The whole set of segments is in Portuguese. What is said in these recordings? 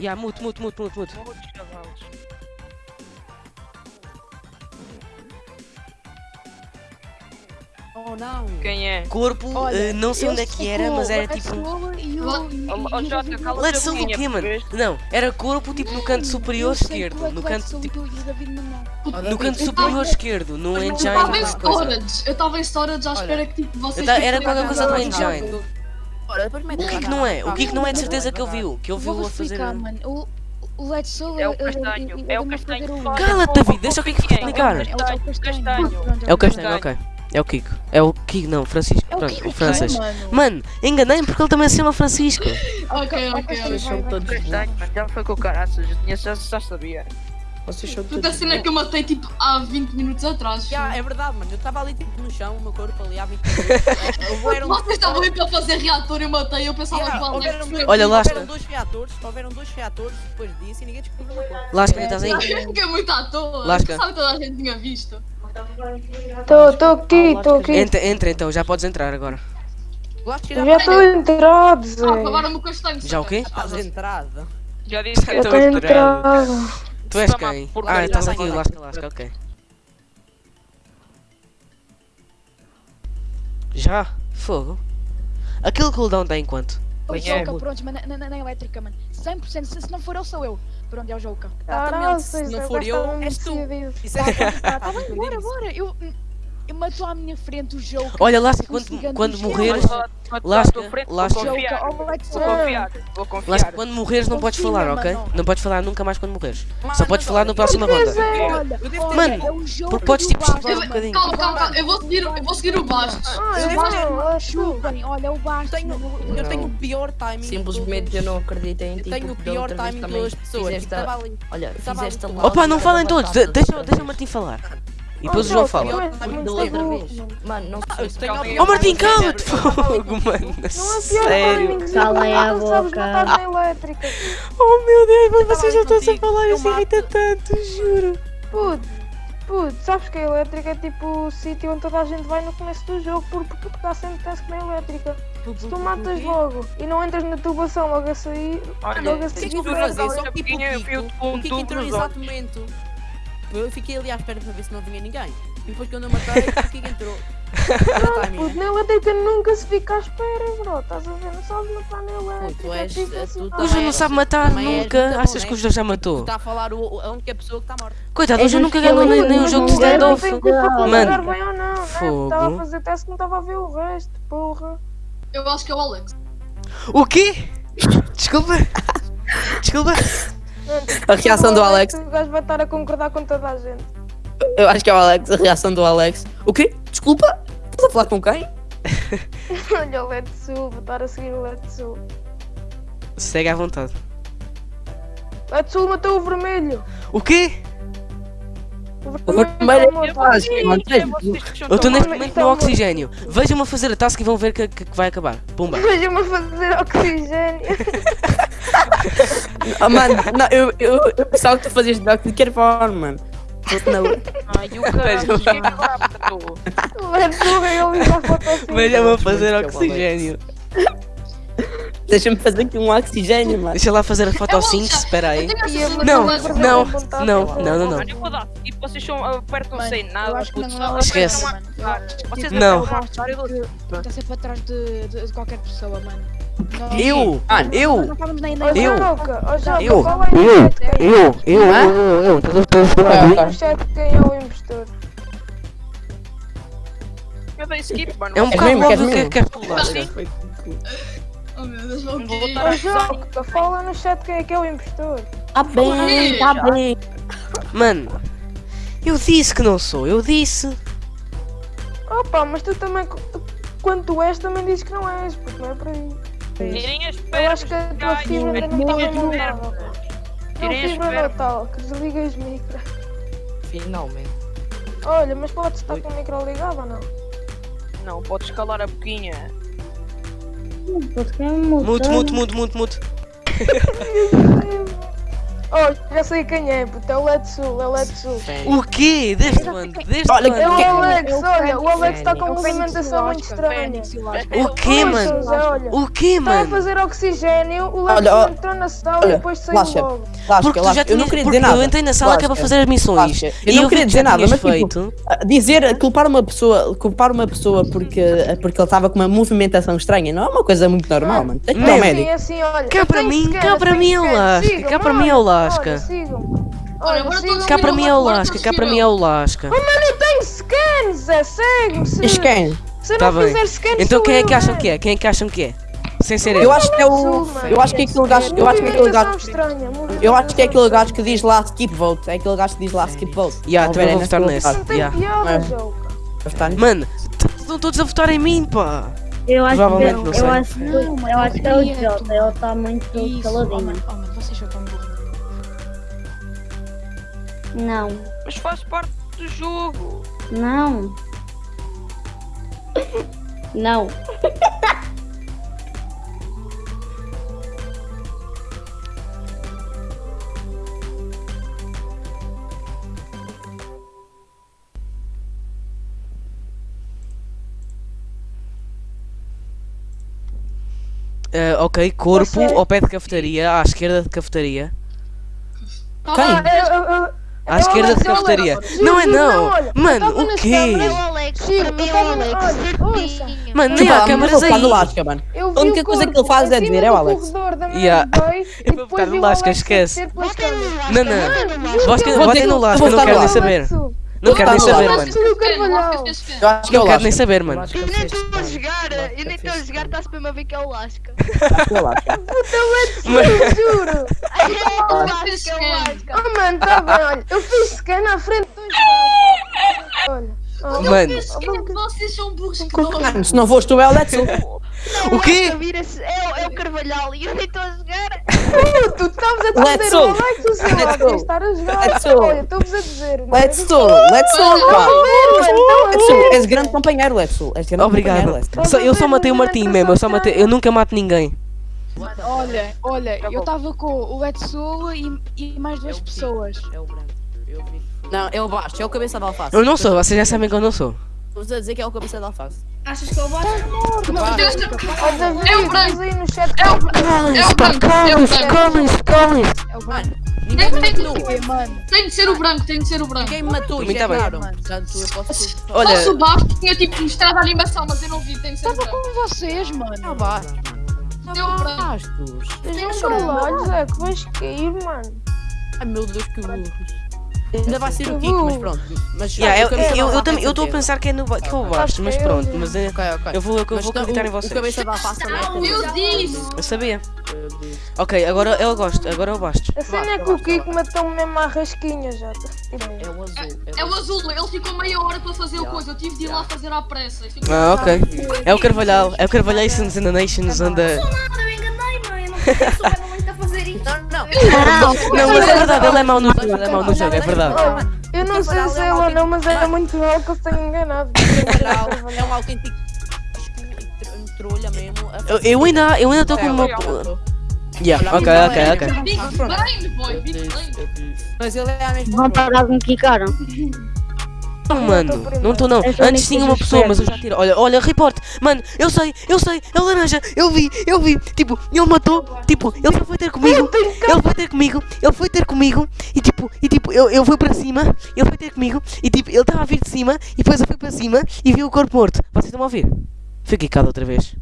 Ya, mute, mute, mute, mute, mute. Oh não. Quem é? Corpo, Olha, eh, não sei eu onde é que era, mas era tipo. Let's mano? percebeste? Não, era corpo tipo no canto Eu superior esquerdo. é No canto tipo. No canto Eu superior esquerdo, no Eu engine. estava em qualquer coisa. storage, eu estava em storage à espera que tipo vocês. Era qualquer coisa do engine. Ora, depois mete O que é que não é? O que é que não é de certeza que ele viu? Que ele Vou viu a fazer. mano. O, o Let's Roll É o eu- eu- castanho, eu- eu é o castanho que. Cala-te, David, deixa o Kiko Quem é? explicar. É o castanho. É o castanho, ok. É o Kiko. É o Kiko, não, Francisco. É o Pronto, Kiko, o Francis. mano. Mano, enganei-me porque ele também se chama Francisco. Ok, ok, ok. Vocês são todos já foi com o caraças, eu já sabia. Vocês são Puta cena que eu matei tipo há 20 minutos atrás. Já, é verdade, mano. Eu estava ali tipo no chão, o meu corpo ali há 20 minutos. Houveram- Vocês estavam aí para fazer reator e eu matei, eu pensava Yeah, que o Alex. houveram, Olha, lá houveram dois reatores, houveram dois reatores depois disso e ninguém descobriu uma coisa. Lasca, estás aí? Eu fiquei muito à toa. Lasca. Sabe que toda a gente tinha visto. Tô aqui, tô aqui. Entra, entra então, já podes entrar agora. Eu já tô entrado, Zé. Ah, o castanho. Já o quê? estás entrada. Já disse que Eu era tô entrado. Tu és quem? por Ah, estás já aqui, lasca, lasca, ok. Já? Fogo? Aquele cooldown está em quanto? O é? Jouka, pronto, mas na, na, na elétrica, mano. 100%, se, se não for ele, sou eu. Pronto, é o Jouka. Caralho, se não for eu, tá és tu. Isso é Tá, tá bem, bora, bora. Eu, eu matou à minha frente o Jouka. Olha, lasca, quando, quando do morreres. Lasca, Vou lasca. confiar, vou confiar, vou confiar. Lasca, quando morreres não podes falar, ok? Não podes falar nunca mais quando morreres. Só podes falar na próxima ronda. Eu Mano, é porque podes, tipo, um bocadinho. Calma, calma, calma. Eu vou seguir, eu vou seguir o Bastos. Ah, Eu eu acho. Bem, olha, é o Bastos. eu tenho o pior timing. de Simplesmente eu não acredito em Eu ti. tenho o pior timing também das pessoas. a-. Olha, fizeste a Opa, não falem todos, de- batata deixa, da deixa o vez. Martim falar. E Oh, depois o João fala. Da outra vez. Mano, não eu se tenho a Oh. Oh Martim, tenho- cala-te, fogo, mano. É Sério. timing, Calem a não sabes boca. matar na elétrica. Oh meu Deus, mas tava vocês já estão a falar, isso irrita tanto, juro. Puto, puto, sabes que a elétrica é tipo o sítio onde toda a gente vai no começo do jogo porque tu dá sempre task na elétrica. Se tu matas logo e não entras na tubação logo a sair, Olha, logo a O que é que Só que tipo o Kiko, Kiko entrou momento. Eu fiquei ali à espera para ver se não vinha ninguém. E depois quando eu matei, o Kiko entrou. Era timing, Puto, na elétrica nunca se fica à espera, bro. Estás a ver? Não sabes matar na elétrica. tu és- é tu difícil. também O João não és- sabe matar és nunca. Achas que o João já Tu matou? está a falar o, a única pessoa que está morta. Coitado, É o João nunca ganhou nem, nem um jogo de não standoff. por Mano, jogar bem ou não, né? fogo. Estava a fazer teste que não estava a ver o resto, porra. Eu acho que é o Alex. O quê? Desculpa. Desculpa. A reação do Alex. O gajo vai estar a concordar com toda a gente. Eu acho que é o Alex, a reação do Alex. O quê? Desculpa? Estás a falar com quem? Olha o Letsu, vou estar a seguir o Letsu. Segue à vontade. Letsu matou o vermelho. O quê? O vermelho é fácil, mano. Eu estou neste momento então- no oxigênio. Vejam-me a fazer a task e vão ver que, que, que vai acabar. Pumba. Veja-me a fazer oxigênio. Ah, mano, não, eu, eu, eu pensava que tu fazias de de qualquer forma, mano. Não. Ai, o caralho, quem agora matou? O Letsu ele e vai para o Vejam-me a fazer oxigênio. Deixa-me fazer aqui um oxigênio, mano. Deixa lá fazer a fotossíntese, espera aí. Não, não, não, não, não, não. Eu vou. E vocês são, apertam Mano, sem eu nada, é Esquece. Não. eu Está sempre atrás de qualquer pessoa, mano. Nós- Eu, eu, Eu. Ó Joca, Eu. qual é é? eu, eu, eu, eu, estás a falar Diz no chat quem é o impostor. Eu mano. É um Queres que mesmo? que és tu, Lasca. Oh meu Deus, o Vou quê? botar Ó a acusar. Joca, fala no chat quem é que é o impostor. Tá bem, tá bem. Mano, eu disse que não sou, eu disse. Opa, mas tu também, tu- quando tu és, também dizes que não és, porque não é por aí. Tirem as Eu acho que a tua fibra ainda não está. Não, Tirem as fibra natal, que desliga as micro. Finalmente. Olha, mas pode estar com o micro ligado ou não? Não, podes calar a boquinha. É Mute, mute, mute, mute, mute. Oh, já sei quem é, puto. É o Led Sul, é o Led Sul. O quê? Desde quando? Desde Olha, É quando? o? Alex, olha, o Alex está com É uma o movimentação muito estranha. O quê, mano? O quê, Estava a mano? fazer oxigênio, o ó- entrou na sala e depois saiu logo. Porque tu já eu tinhas, não queria dizer nada. eu entrei na sala que é para Lasca. fazer as missões. E Eu não queria que dizer nada, mas tipo, feito. Ah, Dizer, culpar uma pessoa, culpar uma pessoa porque, porque ele estava com uma movimentação estranha não é uma coisa muito normal, mano. Tem que ir ao Não. médico. Assim, assim, olha. Cá eu para mim, cá eu para mim é cá para mim é o olha, Cá para mim é o Lasca, cá para mim é o Lasca. Oh, mano, eu tenho scan, Zé, segue-me. Se, quem? se Tá não bem. fizer scan, Então quem é que acham que é? Quem é que acham que é? Sem ser Eu eu. acho que é o. Eu acho que é aquele gajo. Eu acho que é aquele gajo. Eu acho que é aquele gajo que diz lá skip vote. É aquele gajo que diz lá skip vote. Ya, também vou votar nesse É. Mano, estão todos a votar em mim, pá. Eu acho que, não eu acho, que- Não, mano, eu acho que é o Jota, ele está muito caladinho. Não, Mas faz parte do jogo. não. Não. Ah, ok, corpo sei. ao pé de cafetaria, à esquerda de cafetaria. Quem? Eu- eu- eu- À esquerda eu- cafetaria. Não é não. Mano, o quê? é. Mano, nem Desculpa há câmaras aí. Lasca, mano. Eu A única coisa que ele faz é dizer, é o Alex. da Yeah. Eu e vou votar no Lasca, esquece. Não, não. votem no Lasca. Não quero nem saber. Não quero nem votar no saber, mano. Eu acho que é Não o quero nem saber, mano. Eu nem estou a jogar, eu nem estou a jogar, está-se mesmo a ver que é o Lasca. É o Lasca. Eu juro. É o Lasca, é o. Lasca. Oh, mano, tá bem, olha. Eu fiz scan à frente dos. Olha. Oh, Mano. Vocês são burros que se não foste tu, é o Let's Não, O quê? Lasca vira-se- É, o- é o Carvalhal e eu nem estou a jogar. Tu estavas a Let's dizer go. o Alex, o seu Let's estar a jogar. Let's go. Olha, estou-vos a dizer. mano. Let's go, let's go, pá. Let's go. És grande companheiro. Let's go. És grande Obrigado. Let's eu só matei o Martim mesmo, eu só matei. Eu nunca mato ninguém. Olha, olha, eu estava com o Edsul e, e mais duas É pessoas. É o branco. Eu vi. Não, é o baixo, é o cabeça de alface. Eu não sou, vocês já sabem que eu não sou. Estou a dizer que é o cabeça de alface. Achas que eu vou? Ó, David, É o branco. diz aí no chat. É o branco. É o branco. É o branco. calem-se, calem-se. É o ninguém me Tem- matou. Tem de ser o branco, tem de ser o branco. Ninguém me matou, Pra mim tá injetaram. Portanto, eu posso ser... Olha, o tinha tipo mostrado a animação, mas eu não vi, tem de ser o estava branco. com vocês, mano. Não bastos, mano. Deu Não branco. bastos. Estejam calados, é que vais cair, mano. Ai meu Deus, que burros. Ainda vai ser o Kiko, mas pronto. Mas yeah, eu, o eu, eu, também- é eu estou a pensar que é no que eu basto, mas pronto, mas é- Ok, ok. eu vou, eu Mas vou não, acreditar em o- vocês. O cabeça é Não, eu disse. Eu sabia. Ok, agora eu gosto, agora eu basto. A cena é que o Kiko matou-me mesmo à rasquinha já. É o azul. É o azul, ele ficou meia hora para fazer o coisa, eu tive de ir lá fazer à pressa. Ah, ok. É o Carvalhal, é o Carvalhations and the Nations and the... Nada, eu enganei, mãe. Eu não Não, não. Não, mas é verdade, ele é mau no jogo, ele é mau no jogo, é verdade. Eu não sei se é ou não, mas era muito mal que eu tenho enganado. Carvalhal é um autêntico trolha mesmo. Eu, ainda eu ainda estou com uma... Yeah, ok, ok, ok. Big Brain, boy, Big Brain. Mas ele é a mesma Vão parar de me quicaram. Não, mano, não estou não. Antes tinha uma pessoa, mas eu já tiro. Olha, olha, report. Mano, eu sei, eu sei, é laranja, eu vi, eu vi. Tipo, ele matou, tipo, ele foi ter comigo, ele foi ter comigo, ele foi ter comigo e tipo, e tipo, eu, eu fui para cima, ele foi ter comigo e tipo, ele estava a vir de cima e depois eu fui para cima e vi o corpo morto. Vocês estão a ouvir? Fiquei cá outra vez.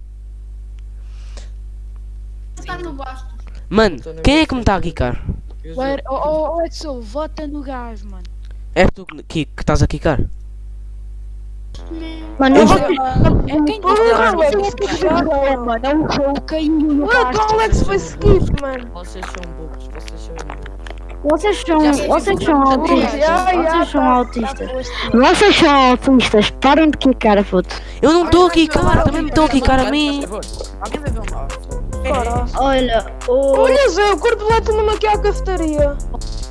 Está no basto. Mano, quem é que me está a quicar? Oh, oh, oh, Edsul, vota no gajo, mano. És tu que, que, estás a quicar? Mano, Eu vou... É mano, é um Ué, o Alex foi skip, mano. Vocês são burros, vocês são. Vocês são, vocês são autistas. Vocês são tá- autistas. Vocês são autistas. Parem de quicar, puto. Eu não estou a quicar, também me estão a quicar a mim. Alguém vai ver Olha, o... Olha, Zé, o corpo lá está-me aqui à cafetaria.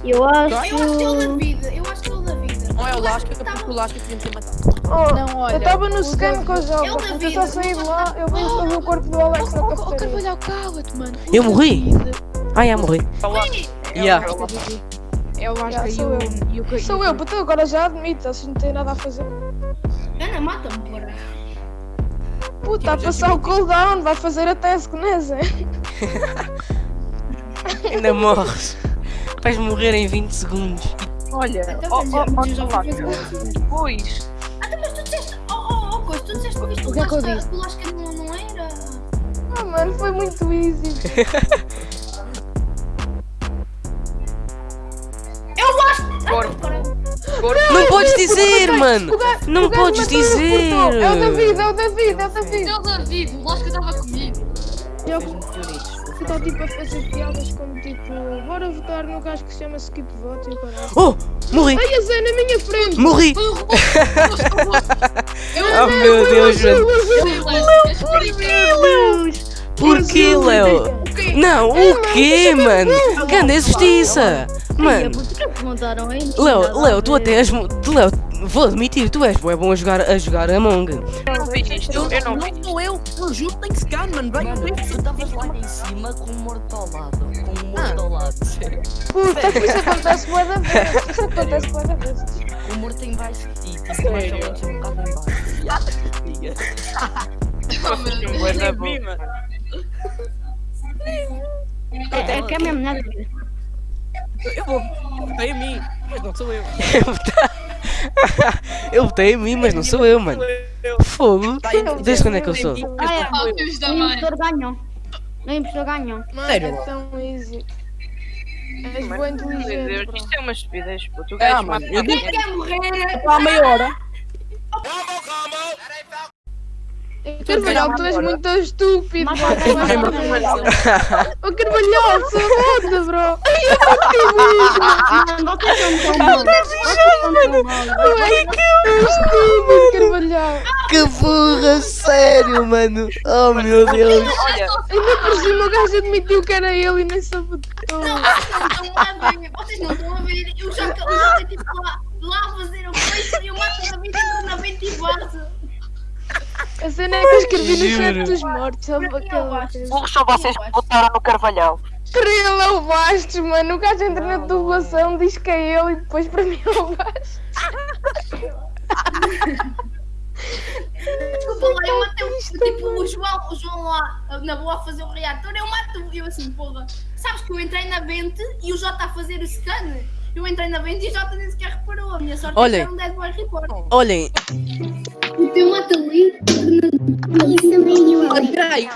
eu acho... Eu acho que é o da vida, eu acho que é o da vida. Não é o Lasca, porque o Lasca podia me ter matado. Oh, Não, olha, eu estava no scan com a joga. Eu Mas eu só saí de lá, eu vi, eu vi o corpo do Alex na Oh, oh, oh. Carvalhal, cala-te, mano. Eu morri? Ah, já morri. Yeah. É o Lasca Já, e sou o. eu. Sou eu, puto, agora já admito, vocês não têm nada a fazer. Ana, mata-me. Puta, a passar o cooldown, vai fazer a task, né, Zé? Ainda morres. Vais morrer em 20 segundos. Olha, Então, ó, fui Lasca, fazer- depois, Ah, mas tu disseste. Oh, oh, oh, coisa, tu disseste que viste O que é que eu disse? não, não era. Ah, mano, foi muito easy. podes dizer, mano. O Não o podes dizer. É o David, é o David, é o David. Seu David, o Lasca estava comigo. Eu estou tipo a fazer piadas como tipo, bora votar no gajo que se chama Skip Vote e o caralho. Oh, morri. Ai, a Zé na minha frente! Morri. O. Oh meu Deus, mano. Eu Porquê, Léo? Não, o quê, mano? Grande injustiça. Mano, Porque perguntaram aí. Léo, Léo, tu até és. Léo, vou admitir, tu és bué bom a jogar, a jogar Among. Eu não vi isto, eu não vi. Não sou eu, eu juro que tem scan, mano. Vai, Mano, vai. tu estavas lá em cima com o morto ao lado. Com o morto ao lado. Puta, isso acontece bué da vez. Isso acontece bué da vez. O morto em baixo de ti. Tipo, mais ou menos um bocado em baixo. Diga. Vocês são bué da bom. É, é que é mesmo nada a ver. Eu vou. Votei a mim, mas não sou eu. Eu votei em mim, mas não sou eu, mano. Fogo. Desde quando é que eu sou? Ah, é. O impostor ganhou. O impostor ganhou. Mano, Sério? é tão easy. És meu inteligente, isto é uma estupidez, puto. O Ah, gajo mano, eu digo- alguém. Quer morrer? Há meia hora. Carvalhal, tu és muito estúpido. Ô Carvalhal, sou foda, bro. Mano, vocês são tão maus. Vocês são tão maus. Ai, que estúpido, Carvalhal. Que burra, sério, mano. Oh meu Deus. Ainda por cima o gajo admitiu que era ele e nem sabotou. Não, vocês não estão a ver. Vocês não estão a ver. Eu já eu estou tipo lá, a fazer o coisa e eu mato na 20 na 20 e. A cena é que eu escrevi no chat dos mortos. Sabe Eu aquela burros são vocês que votaram no Carvalhal. Ele é o Bastos, mano. O gajo entra na tubulação, diz que é ele e depois para mim é o Bastos. Desculpa lá, eu matei o tipo o João, o João lá na boa a fazer o reator. Eu mato eu assim, porra. Sabes que eu entrei na 20 e o Jota a fazer o scan. Eu entrei na 20 e o Jota nem sequer reparou. A minha sorte Olhem. é que era um dead boy report. Olhem, Eu mato ali. Mano, peraí.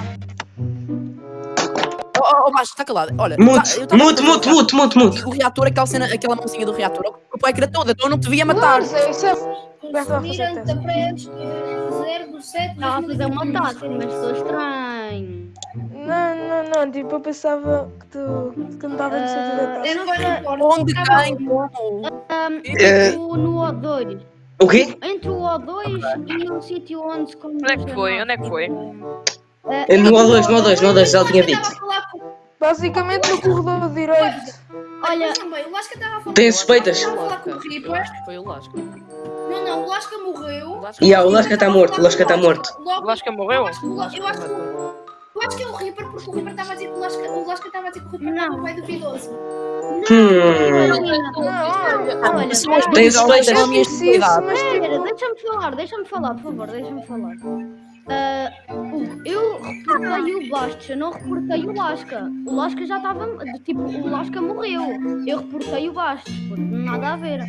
Oh, oh, oh, Baixo, está calado. Olha, Mute, tá- a mute, o mute, reator. mute, mute, mute. O reator, aquela, cena, aquela mãozinha do reator, o pai era toda, então eu não te via matar. Não, isso é. Vai lá fazer Mirante teste. para 0 do 7. Estava a fazer uma taça, mas sou estranho. Não, não, não. Tipo, eu pensava que tu. que não estava no sentido da taça. Eu não vai report. Onde tem como? Um, É. no, no O2. O quê? Entre o O2 e um sítio onde se Onde é que foi? Onde é que foi? É No O2, no O2, no O2, já tinha dito. Basicamente no corredor direito. Olha, Mas também, o Lasca estava a falar Tem suspeitas? Foi o Lasca. Não, não, o Lasca morreu. Yeah, o Lasca está morto, o Lasca está morto. O Lasca morreu? Eu acho que acho que o- eu acho que é o Reaper, porque o Reaper estava a dizer que o Lasca, o Lasca estava a dizer que o Reaper era o pai duvidoso. Hum. Não, olha. Olha, Tem suspeitas. são a minha especialidade. mas. Espera, deixa-me falar, deixa-me falar, por favor, deixa-me falar. Ah, o- eu reportei o Bastos, eu não reportei o Lasca. O Lasca já estava. Tipo, o Lasca morreu. Eu reportei o Bastos, porque nada a ver.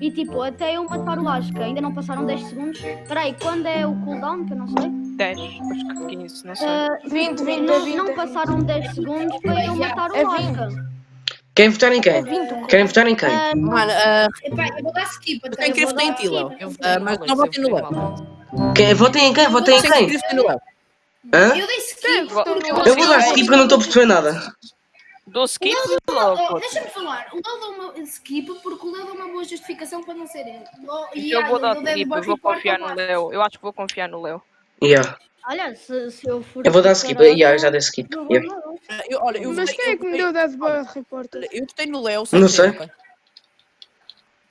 E tipo, até eu matar o Lasca, ainda não passaram 10 segundos. Peraí, quando é o cooldown, que eu não sei? 10, acho que 15, não sei. Ah, 20, 20, é não, 20. não passaram 10 segundos para eu matar o É 20. Lasca. Querem votar em É quem? 20. Querem votar em quem? Ah, não, Mano, ah, Epá, eu vou dar skip eu tenho que ir vou votar em dar ti, Léo. Eu Ah, Mas não votem no Léo. Quem- Votem em quem? Votem em quem? Hã? Eu dei skip. Eu Eu vou dar skip porque eu não estou a perceber nada. Dou skip. Deixa-me falar, o Léo deu uma skip porque o Léo deu uma boa justificação para não ser ele. Oh, e Eu ah, vou dar ele skip, eu vou confiar no. Léo. Eu acho que vou confiar no Léo. Yeah. olha, se, se eu for. Eu vou dar skip. preparada, Yeah, já dei skip. eu vou Yeah. Ah, eu- Olha, eu Mas quem é eu que me deu Dead Boy Report? Olha, Eu votei no Léo Não querer, sei.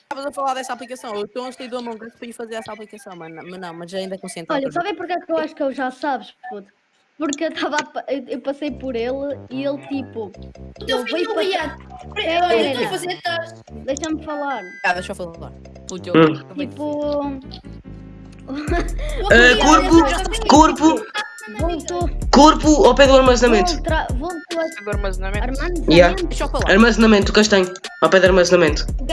Estavas a falar dessa aplicação. Eu estou a sair do Among Us para ir fazer essa aplicação, mano. Mas não, mas ainda é consciente. Olha, sabe porquê que eu acho que eu já sabes, puto? Porque eu estava. Eu, eu passei por ele e ele tipo. Não ia. para. Eu estou a fazer deixa-me falar. Ah, deixa eu falar. Puto, eu- Hum. eu Tipo. Ah, corpo, corpo, Voltou. corpo ao pé do armazenamento. Voltra, voltou a Do armazenamento. armazenamento. Yeah. Eu. Armazenamento, castanho. Ao pé do armazenamento. O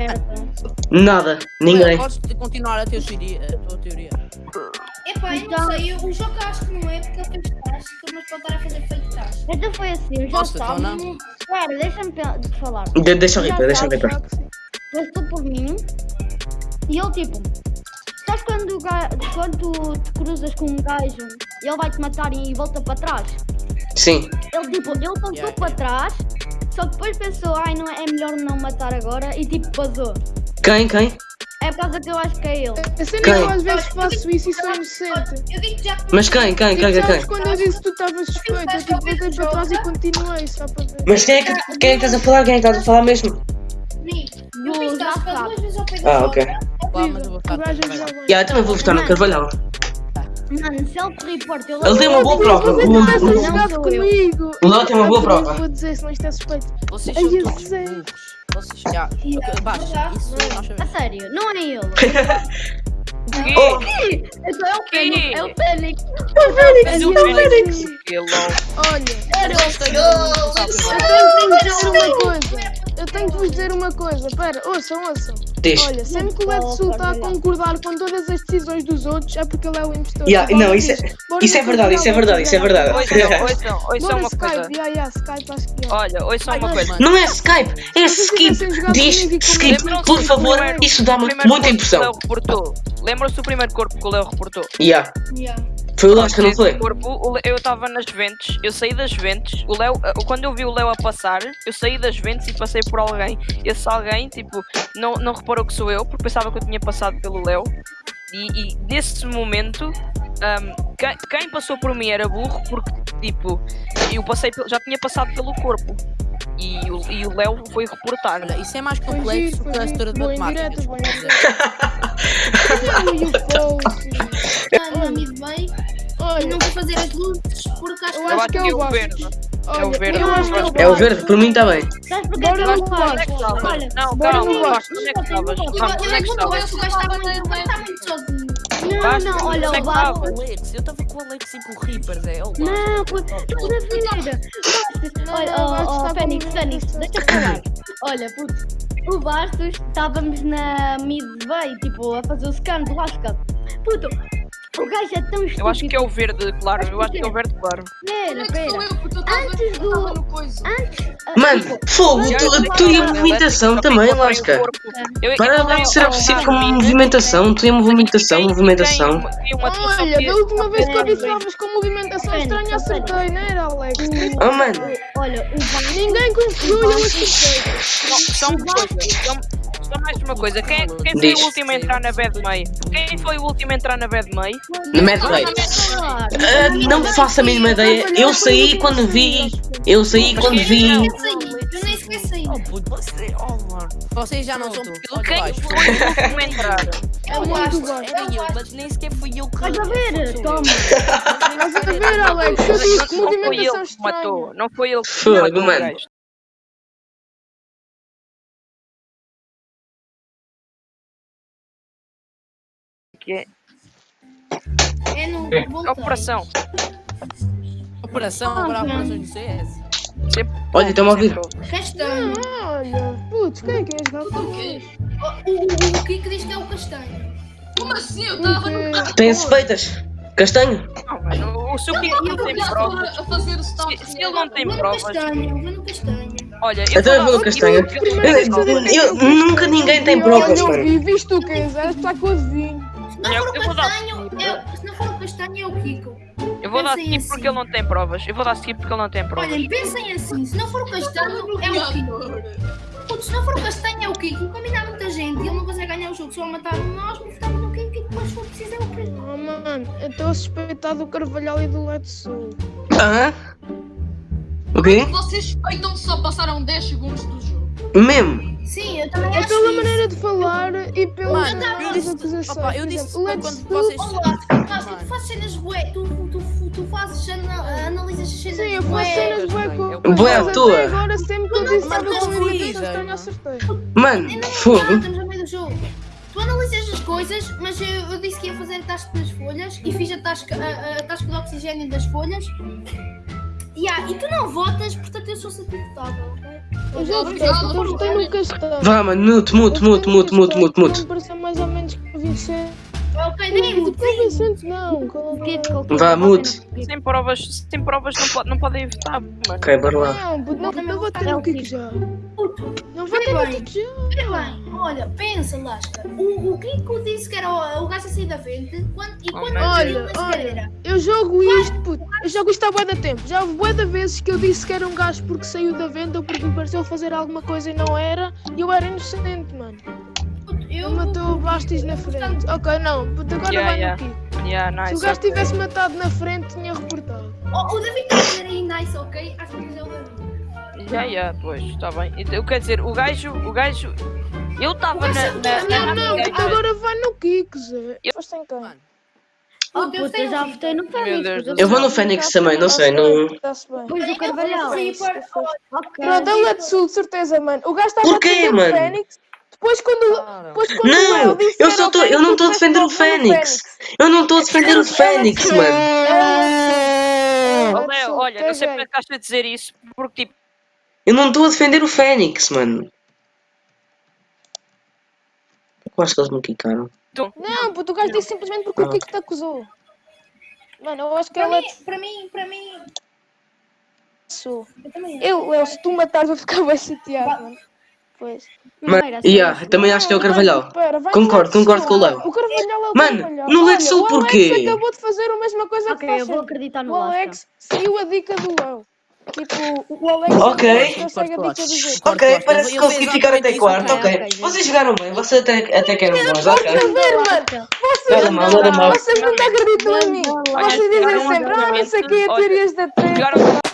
é? Nada, ninguém. Podes continuar a tua teoria. A tua teoria. Epá, eu Então- não sei. O jogo acho que não é porque ele fez task, mas pode estar a fazer fake task. Então foi assim, eu já Posso, então, estava. não? Espera, deixa-me falar. De- deixa o Já Reaper, deixa o sabes, Reaper. Passou por mim e ele tipo. Quando, quando tu te cruzas com um gajo e ele vai te matar e volta para trás? Sim. Ele tipo, ele voltou Yeah, para trás, só que depois pensou, ai não é melhor não matar agora e tipo vazou. Quem, quem? É por causa que eu acho que é ele. A cena Quem? é que eu às vezes faço isso e sou inocente. Eu digo já que Mas quem, quem, Tipo, quem, quem, sabes quem? quando eu disse que tu estavas suspeito, eu tipo voltei para trás e continuei só para ver. Mas quem é, que, quem é que estás a falar? Quem é que estás a falar mesmo? Ni, eu fiz já task sabe. duas vezes ao pé do Ah, ok. Claro, mas eu vou O ficar. gajo também. já vai. Já, também vou votar no Carvalhal. Mano, se ele te reporta, eu Ele tem uma boa prova. O, eu. Léo tem uma boa Eu prova. Vou dizer, senão isto é suspeito. Vocês Ai, são eu todos sei. burros. Vocês Baixa. Isso nós A sério, não é ele. Oh, Então é o Fênix, é o Fênix. Mas o Fênix. Hello. Olha, Eu gostei do- eu tenho que vos dizer uma coisa. Eu tenho que vos dizer uma coisa. Pera, ouçam, ouçam. Olha, sempre que o Edson está a concordar com todas as decisões dos outros, é porque ele é o impostor. Yeah, não, isso é- Isso é no verdade, isso é verdade, isso é verdade. Ouçam, ouçam, uma coisa. Skype, yeah, yeah, Skype acho que é. Olha, ouçam uma coisa. Não é Skype, é skip. Diz skip, por favor. Isso dá-me muita que o impressão. Lembram-se do primeiro corpo que o Leo reportou? Yeah. Yeah. Foi o Lasca, não Esse foi? corpo, eu estava nas ventes, eu saí das ventes, o Leo, eh, quando eu vi o Leo a passar, eu saí das ventes e passei por alguém. Esse alguém, tipo, não, não reparou que sou eu, porque pensava que eu tinha passado pelo Leo. E, e nesse momento, ahm, quem, quem passou por mim era burro, porque, tipo, eu passei, já tinha passado pelo corpo. E, o- e o Leo foi reportar. Olha, isso é mais complexo que a história de matemática. indireta, boa desculpa indireta. dizer. E o Paul, Tá na mid bem e Olha, não vou fazer as luzes porque acho eu que Eu acho que é é o verde. Verde, é o gosto. É o verde, por mim está bem. Sabes porquê que eu é estavas? Olha, Não, calma, onde é que estavas? Eu, é que é que não estavas? gosto, o gajo está muito, está sozinho. Não, não, olha, é o Vasco. eu estava com o Alex e com o Reaper, Zé. Não, co- estás a ver? Não, Olha, não, o oh, oh, Fênix, deixa eu falar. Olha, puto, o Bastos, estávamos na mid bay, tipo, a fazer o scan do Lasca. Puto, o gajo é tão estúpido. Eu acho que é o verde, claro. Eu acho que é o verde, claro. Pera, é pera. Antes do-. Antes. ah, Mano, fogo, tu, tu e a movimentação também, Lasca. Para lá de ser obsessivo com movimentação, tu e a movimentação, movimentação. Olha, da última vez que eu vi que estavas com movimentação estranha, acertei, não era, Alex? Oh, mano. Olha, o. Ninguém e eu acertei. Uma coisa. Só, mais uma coisa. Quem, é- quem foi Diz. o último a entrar na bad May? Quem foi o último a entrar na bad May? No Mad. Falar. Ah, não faço a mínima ideia. Eu saí quando vi. Eu saí quando vi. Eu nem. Eu saí. Oh, puto, você. Oh, mano. Vocês já não são porque Quem eu foi o último a entrar? É o muito Vasco. gosto. Era eu, mas nem sequer fui eu que. Estás a ver? Toma. Estás a ver, Alex? Eu disse Não foi ele que matou. Não foi ele que Fogo, matou o mano. Que é É no voltei. operação. Operação, agora a operação do CS. Olha, estão a ouvir. Castanho. Olha, putz, quem é que jogar com eles? O, o, o Kiko diz que é o castanho. Como assim? Eu estava no Tem suspeitas. Castanho? Não, mano, o seu Kiko não tem provas. o Se, se ele não tem provas, castanho, vou no castanho. olha, eu Até eu vou no o castanho. não tem tem que Eu, nunca ninguém tem provas, eu mano. vi, viste tu quem és? Está o. Se não Eu- for o eu dar- castanho, é, se não for o castanho, é o Kiko. Eu vou dar Pensem skip assim. porque ele não tem provas. Eu vou dar skip porque ele não tem provas. Olhem, pensem assim, se não for o castanho, é o Kiko. Putz, se não for o castanho, é o Kiko. Combinar muita gente e ele não consegue ganhar o jogo, só matar um nós, votava no Kiko e depois for preciso é o Kiko. Oh, mano, eu estou a suspeitar do Carvalhal e do Edson. Hã? O quê? Vocês suspeitam que só passaram 10 segundos do jogo. Mesmo? Sim, eu também É acho pela isso. maneira de falar e pelas Mano, eu disse- opa, eu disse exemplo, quando do- vocês- Olá, tu fazes, Mano. tu fazes cenas bué, tu, tu, tu fazes, ana- analisas as cenas Sim, eu faço cenas bué com eu- Bué à mas toa. Agora sempre que eu disse Mas algo não com limitação dizem, estranha, não. acertei. Mano, não fogo. estamos no meio do jogo. Tu analisas as coisas, mas eu, eu disse que ia fazer a tasca das folhas e fiz a tasca, a, a tasca de oxigênio das folhas. Yeah, e tu não votas, portanto eu sou satisfatóvel, Eu eu. Vá, mano, mute, mute, mute, mute, mute, mute, mute. Não pareceu mais ou menos que o Vicente. Ok, nem o não. O que é que Vá, mute. Sem provas, sem provas não, pode, não podem votar, mano. Ok, bora lá. Não, não, não votei no Kiko já. Não no bem. Olha bem, olha, pensa, Lasca. O, o Kiko disse que era o, o gajo a sair da frente quando, e quando Olha, olha. Eu jogo isto, puto. Eu jogo isto há bué de tempo. Já houve bué de vezes que eu disse que era um gajo porque saiu da venda ou porque me pareceu fazer alguma coisa e não era. E eu era inocente, mano. Eu Ele matou o Bastis na frente. Ok, não, puto, agora Yeah, vai yeah. no Kiko. Yeah, Se nice. o gajo tivesse matado na frente, tinha reportado. Oh, o David está a dizer aí nice, ok? Acho que é o David. Já, já, pois, está bem. Então, Eu quero dizer, o gajo, o gajo. Eu estava na. na, Não, na não, navigator. agora vai no Kiko, Zé. Foste em quem? Oh, puta, eu já votei no Fênix. Eu vou no Fênix também, não sei, não. Está-se bem. Pois o Carvalhal. Pronto, ele é de sul, de certeza, mano. O gajo estava a Porquê, defender mano? o Fênix. Depois quando, depois quando Não, eu só tô, eu não estou a defender o Fênix. Eu não estou a defender o Fênix, mano. Oh, olha, não sei porque é que estás a dizer isso, porque tipo. Eu não estou a defender o Fênix, mano. Eu acho que eles me quicaram. Não, puto, o gajo disse simplesmente porque o Ah. Kiko te acusou. Mano, eu acho que Para ela mim, para mim, para mim. sul. Eu. Eu, Léo, se tu matares, vou ficar bem chateado, mano. Pois. Mas, yeah, também acho que é o Carvalhal. Concordo, concordo com o. Léo. O Carvalhal é o Mano, Carvalhal. no Lex Olha, Sul o porquê? Alex acabou de fazer a mesma coisa Ok, que faz eu vou acreditar no O. Alex seguiu a dica do Léo. Tipo, o Alex Ok. é o que segue a dica do jogo. Ok, parece que consegui ficar até quarto, ok. ok, ok. Vocês jogaram bem, vocês até, até ok. Estás a ver, mano? Vocês, mal, nada mal. vocês nunca acreditam em mim. Vocês dizem sempre, ah, não sei o que, teorias da treta.